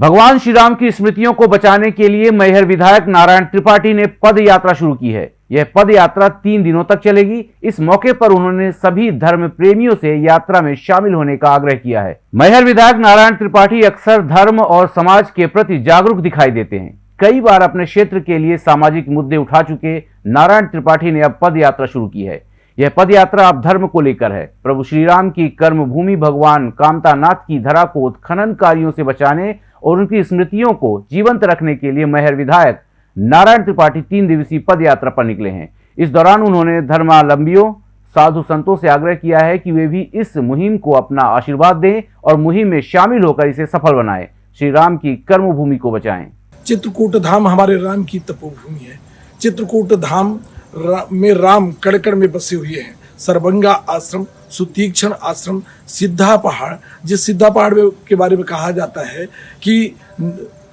भगवान श्री राम की स्मृतियों को बचाने के लिए मैहर विधायक नारायण त्रिपाठी ने पद यात्रा शुरू की है। यह पद यात्रा तीन दिनों तक चलेगी। इस मौके पर उन्होंने सभी धर्म प्रेमियों से यात्रा में शामिल होने का आग्रह किया है। मैहर विधायक नारायण त्रिपाठी अक्सर धर्म और समाज के प्रति जागरूक दिखाई देते हैं। कई बार अपने क्षेत्र के लिए सामाजिक मुद्दे उठा चुके नारायण त्रिपाठी ने अब पद यात्रा शुरू की है। यह पद यात्रा अब धर्म को लेकर है। प्रभु श्री राम की कर्म भूमि भगवान कामतानाथ की धरा को उत्खननकारियों से बचाने और उनकी स्मृतियों को जीवंत रखने के लिए मेहर विधायक नारायण त्रिपाठी तीन दिवसीय पद यात्रा पर निकले हैं। इस दौरान उन्होंने धर्मावलंबियों साधु संतों से आग्रह किया है कि वे भी इस मुहिम को अपना आशीर्वाद दें और मुहिम में शामिल होकर इसे सफल बनाएँ। श्री राम की कर्म भूमि को बचाएँ। चित्रकूट धाम हमारे राम की तपोभूमि है। चित्रकूट धाम रा, में राम कड़कड़ में बसे हुए हैं। सरबंगा आश्रम, सुतीक्षण आश्रम, सिद्धा पहाड़, जिस सिद्धा पहाड़ के बारे में कहा जाता है कि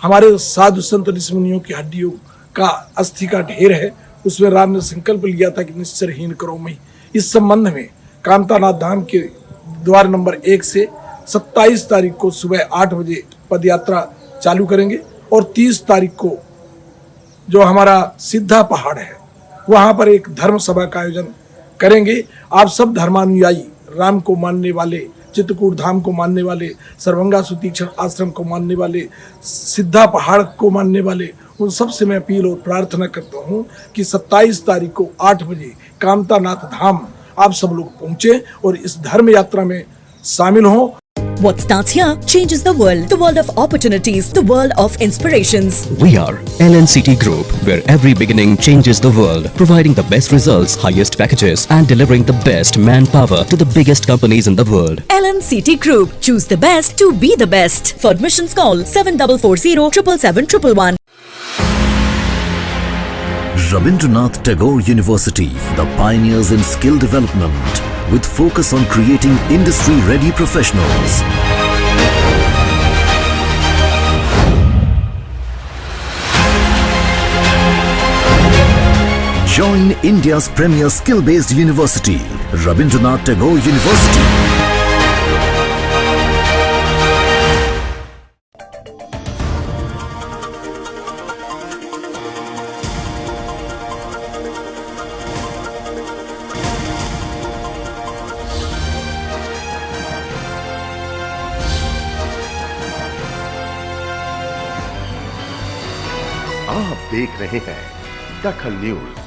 हमारे साधु संत ऋषमुनियों की हड्डियों का अस्थि का ढेर है। उसमें राम ने संकल्प लिया था कि निश्चरहीन करो मई इस संबंध में कांतानाथ धाम के द्वार नंबर एक से 27 तारीख को सुबह आठ बजे पदयात्रा चालू करेंगे और 30 तारीख को जो हमारा सिद्धा पहाड़ है, वहाँ पर एक धर्म सभा का आयोजन करेंगे। आप सब धर्मानुयायी, राम को मानने वाले, चित्रकूट धाम को मानने वाले, सर्वंगा सुतीक्षण आश्रम को मानने वाले, सिद्धा पहाड़ को मानने वाले, उन सबसे मैं अपील और प्रार्थना करता हूँ कि 27 तारीख को 8 बजे कामतानाथ धाम आप सब लोग पहुँचें और इस धर्म यात्रा में शामिल हों। What starts here changes the world. The world of opportunities. The world of inspirations. We are LNCT Group, where every beginning changes the world, providing the best results, highest packages, and delivering the best manpower to the biggest companies in the world. LNCT Group. Choose the best to be the best. For admissions, call 7440 777 Rabindranath Tagore University, the pioneers in skill development with focus on creating industry-ready professionals. Join India's premier skill-based university, Rabindranath Tagore University. आप देख रहे हैं दखल news.